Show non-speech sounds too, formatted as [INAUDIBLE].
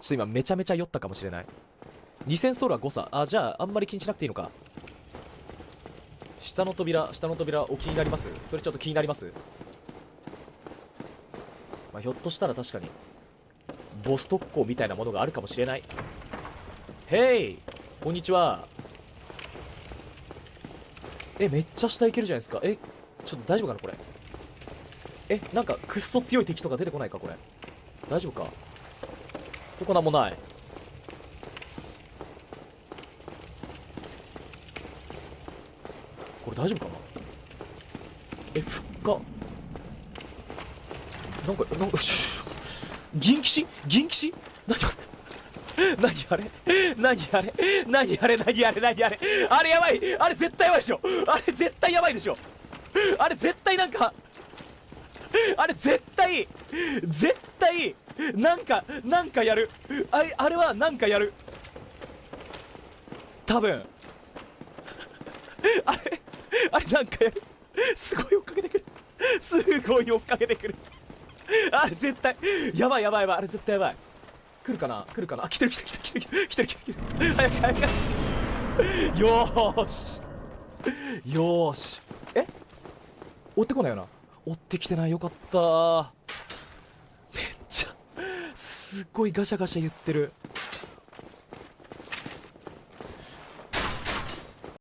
ちょっと今めちゃめちゃ酔ったかもしれない。2000ソールは誤差。あじゃああんまり気にしなくていいのか。下の扉下の扉お気になります？それちょっと気になります？まあひょっとしたら確かにボス特攻みたいなものがあるかもしれない。へいこんにちは。えめっちゃ下行けるじゃないですか。えちょっと大丈夫かなこれ？えなんかくっそ強い敵とか出てこないかこれ？大丈夫か？ここなんもない。これ大丈夫かな？えふっか。なんかなんか [LAUGHS] 銀騎士？銀騎士？何何あれ？何あれ？何あれ？何あれ？何あれ？あれやばい！あれ絶対やばいでしょ！あれ絶対やばいでしょ！あれ絶対なんかあれ絶対絶対なんかなんかやる。あれあれはなんかやる。多分。あれあれなんかやる。すごい追っかけてくる。すごい追っかけてくる。あれ絶対。やばいやばいやばい。あれ絶対やばい。来るかな？来るかな？あ来てる来てる来てる来てる来てる来てる来てる。早く早く。よーし。よーし。え？追ってこないよな。追ってきてな。いよかったすっごいガシャガシャ言ってる。